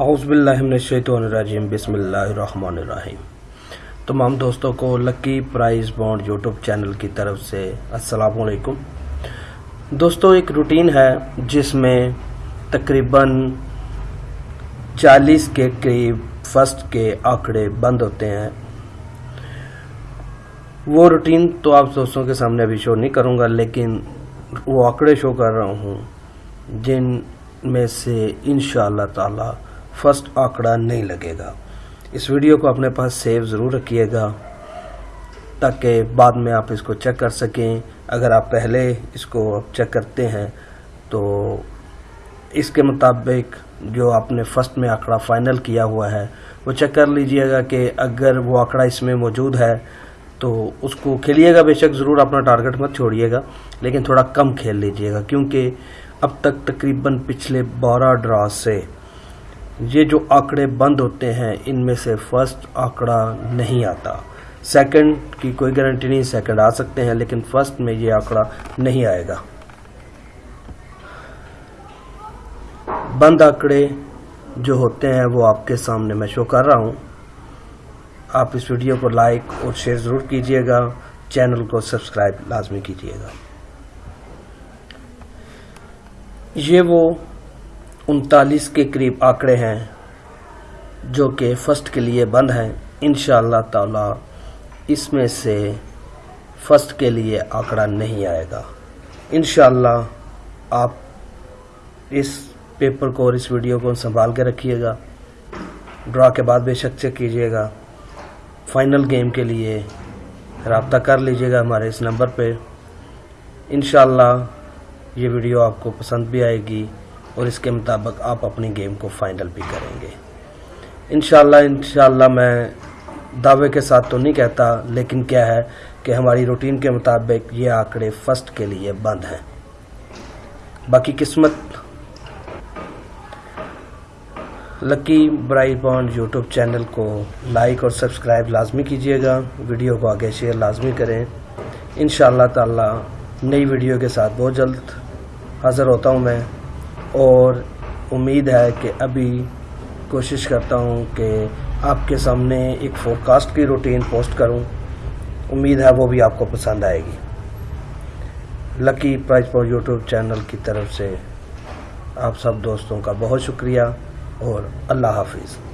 اعوذ باللہ من الشیطان الرجیم، بسم اللہ الرحمن الرحیم۔ تمام دوستوں کو lucky prize bond YouTube channel کی طرف سے السلام علیکم۔ دوستو، ایک روٹین ہے جس میں تقریباً چالیس کے قریب فرسٹ کے آنکڑے بند ہوتے ہیں۔ وہ روٹین تو آپ دوستوں کے سامنے ابھی شو نہیں کروں گا، لیکن وہ آنکڑے شو کر رہا ہوں، جن میں سے انشاءاللہ تعالی فرسٹ آنکڑا نہیں لگے گا۔ اس ویڈیو کو اپنے پاس سیو ضرور رکھیے گا تاکہ بعد میں آپ اس کو چیک کر سکیں۔ اگر آپ پہلے اس کو چیک کرتے ہیں تو اس کے مطابق جو آپ نے فرسٹ میں آنکڑا فائنل کیا ہوا ہے، وہ چیک کر لیجیے گا کہ اگر وہ آنکڑا اس میں موجود ہے تو اس کو کھیلیے گا۔ بے شک ضرور اپنا ٹارگٹ مت چھوڑیے گا، لیکن تھوڑا کم کھیل لیجیے گا، کیونکہ اب تک تقریباً پچھلے بارہ ڈرا سے یہ جو آنکڑے بند ہوتے ہیں، ان میں سے فرسٹ آنکڑا نہیں آتا۔ سیکنڈ کی کوئی گارنٹی نہیں سیکنڈ آ سکتے ہیں، لیکن فرسٹ میں یہ آنکڑا نہیں آئے گا۔ بند آنکڑے جو ہوتے ہیں، وہ آپ کے سامنے میں شو کر رہا ہوں۔ آپ اس ویڈیو کو لائک اور شیئر ضرور کیجیے گا۔ چینل کو سبسکرائب لازمی کیجیے گا۔ یہ وہ انتالیس کے قریب آنکڑے ہیں جو کہ فرسٹ کے لیے بند ہیں۔ انشاءاللہ تعالی اس میں سے فرسٹ کے لیے آنکڑا نہیں آئے گا۔ انشاءاللہ آپ اس پیپر کو اور اس ویڈیو کو سنبھال کے رکھیے گا۔ ڈرا کے بعد بے شک چیک کیجیے گا۔ فائنل گیم کے لیے رابطہ کر لیجیے گا ہمارے اس نمبر پہ۔ انشاءاللہ یہ ویڈیو آپ کو پسند بھی آئے گی۔ اور اس کے مطابق آپ اپنی گیم کو فائنل بھی کریں گے۔ انشاءاللہ انشاءاللہ میں دعوے کے ساتھ تو نہیں کہتا، لیکن کیا ہے کہ ہماری روٹین کے مطابق یہ آنکڑے فرسٹ کے لیے بند ہیں۔ باقی قسمت۔ Lucky prize bond YouTube channel کو لائک اور سبسکرائب لازمی کیجیے گا۔ ویڈیو کو آگے شیئر لازمی کریں۔ انشاءاللہ تعالی نئی ویڈیو کے ساتھ بہت جلد حاضر ہوتا ہوں میں۔ اور امید ہے کہ ابھی کوشش کرتا ہوں کہ آپ کے سامنے ایک فور کاسٹ کی روٹین پوسٹ کروں۔ امید ہے وہ بھی آپ کو پسند آئے گی۔ Lucky prize for YouTube channel کی طرف سے آپ سب دوستوں کا بہت شکریہ اور اللہ حافظ۔